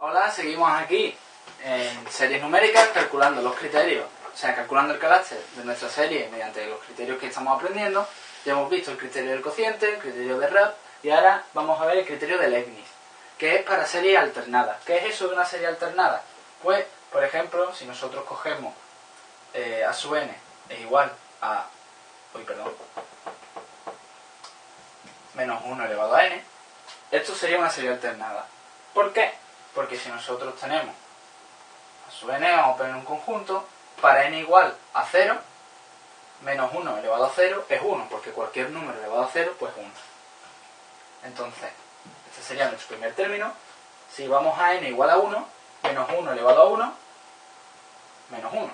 Hola, seguimos aquí en series numéricas calculando los criterios, o sea, calculando el carácter de nuestra serie mediante los criterios que estamos aprendiendo. Ya hemos visto el criterio del cociente, el criterio de RAP y ahora vamos a ver el criterio de Leibniz, que es para series alternadas. ¿Qué es eso de una serie alternada? Pues, por ejemplo, si nosotros cogemos eh, a sub n es igual a... Uy, perdón. Menos 1 elevado a n, esto sería una serie alternada. ¿Por qué? Porque si nosotros tenemos a sub n, vamos a poner un conjunto, para n igual a 0, menos 1 elevado a 0 es 1, porque cualquier número elevado a 0 pues 1. Entonces, este sería nuestro primer término. Si vamos a n igual a 1, menos 1 elevado a 1, menos 1.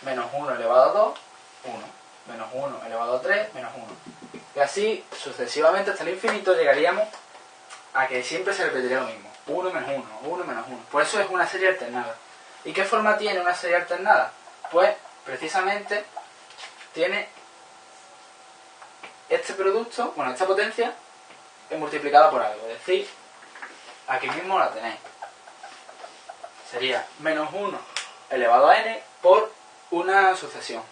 Menos 1 elevado a 2, 1. Menos 1 elevado a 3, menos 1. Y así, sucesivamente hasta el infinito, llegaríamos a que siempre se repetiría lo mismo. 1 menos 1, 1 menos 1. Por eso es una serie alternada. ¿Y qué forma tiene una serie alternada? Pues, precisamente, tiene este producto, bueno, esta potencia, es multiplicada por algo. Es decir, aquí mismo la tenéis. Sería menos 1 elevado a n por una sucesión.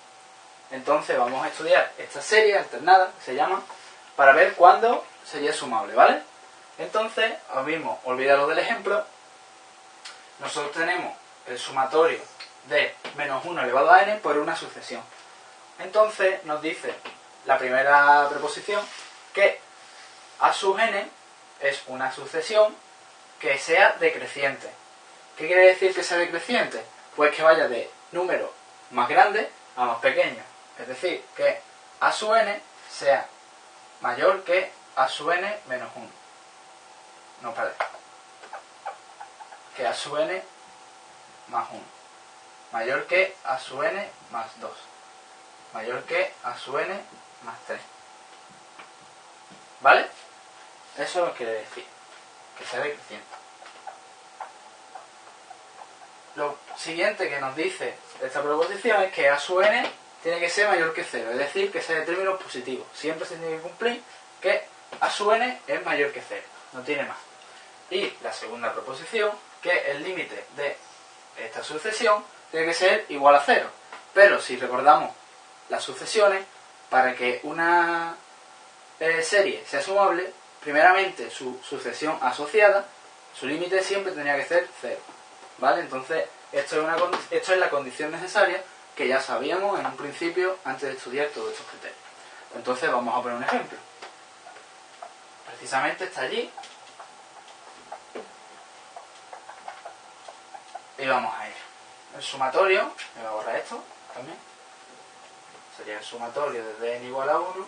Entonces vamos a estudiar esta serie alternada, se llama, para ver cuándo sería sumable, ¿vale? Entonces, ahora mismo, olvidaros del ejemplo, nosotros tenemos el sumatorio de menos 1 elevado a n por una sucesión. Entonces nos dice la primera preposición que a sub n es una sucesión que sea decreciente. ¿Qué quiere decir que sea decreciente? Pues que vaya de número más grande a más pequeño. Es decir, que a sub n sea mayor que a sub n menos 1. No, perdón. Que a sub n más 1. Mayor que a sub n más 2. Mayor que a sub n más 3. ¿Vale? Eso lo quiere decir. Que sea decreciente. Lo siguiente que nos dice esta proposición es que a sub n tiene que ser mayor que 0. Es decir, que sea de términos positivos. Siempre se tiene que cumplir que a sub n es mayor que 0. No tiene más. Y la segunda proposición, que el límite de esta sucesión tiene que ser igual a 0. Pero si recordamos las sucesiones, para que una eh, serie sea sumable, primeramente su sucesión asociada, su límite siempre tendría que ser 0. ¿Vale? Entonces, esto es, una, esto es la condición necesaria que ya sabíamos en un principio antes de estudiar todos estos criterios. Entonces, vamos a poner un ejemplo. Precisamente está allí. Y vamos a ir. El sumatorio, me voy a borrar esto también. Sería el sumatorio desde n igual a 1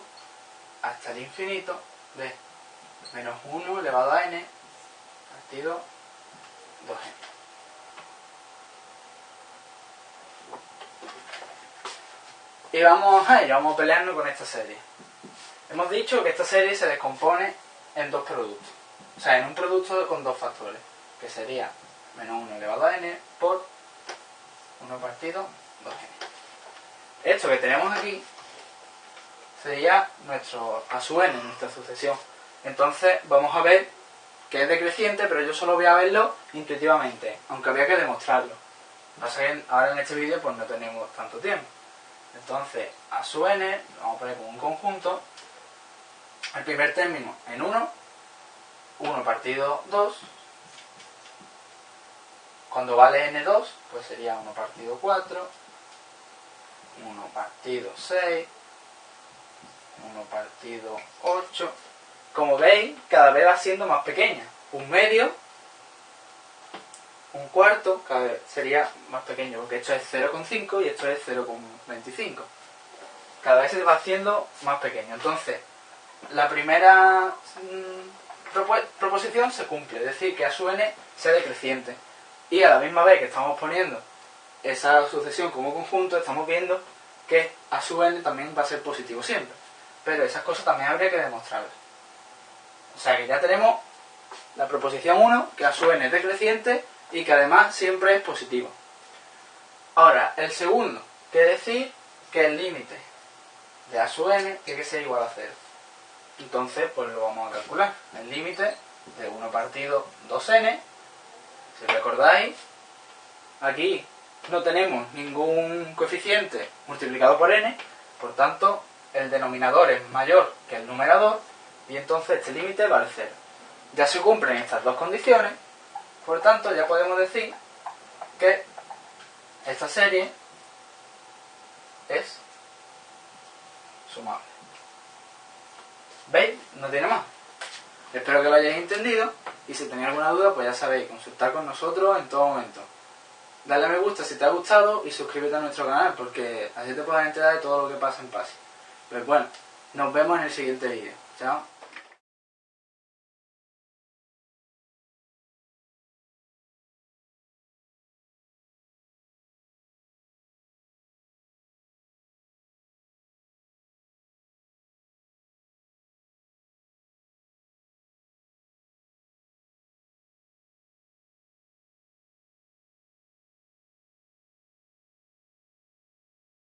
hasta el infinito de menos 1 elevado a n partido 2n. Y vamos a ello, vamos a pelearnos con esta serie. Hemos dicho que esta serie se descompone en dos productos. O sea, en un producto con dos factores, que sería menos 1 elevado a n por 1 partido 2n. Esto que tenemos aquí sería nuestro a su n, nuestra sucesión. Entonces vamos a ver que es decreciente, pero yo solo voy a verlo intuitivamente, aunque había que demostrarlo. Ahora en este vídeo pues no tenemos tanto tiempo. Entonces, a su n, vamos a poner como un conjunto, el primer término en 1, 1 partido 2, cuando vale n2, pues sería 1 partido 4, 1 partido 6, 1 partido 8. Como veis, cada vez va siendo más pequeña. Un medio, un cuarto, cada vez sería más pequeño, porque esto es 0,5 y esto es 0,25. Cada vez se va haciendo más pequeño. Entonces, la primera proposición se cumple, es decir, que a su n sea decreciente. Y a la misma vez que estamos poniendo esa sucesión como conjunto, estamos viendo que a su n también va a ser positivo siempre. Pero esas cosas también habría que demostrarlas. O sea que ya tenemos la proposición 1, que a su n es decreciente y que además siempre es positivo. Ahora, el segundo, quiere decir que el límite de a sub n tiene que ser igual a 0. Entonces, pues lo vamos a calcular. El límite de 1 partido 2n Si recordáis, aquí no tenemos ningún coeficiente multiplicado por n, por tanto el denominador es mayor que el numerador y entonces este límite vale 0. Ya se cumplen estas dos condiciones, por tanto ya podemos decir que esta serie es sumable. ¿Veis? No tiene más. Espero que lo hayáis entendido y si tenéis alguna duda pues ya sabéis, consultar con nosotros en todo momento. Dale a me gusta si te ha gustado y suscríbete a nuestro canal porque así te podrás enterar de todo lo que pasa en PASI. Pues bueno, nos vemos en el siguiente vídeo. Chao.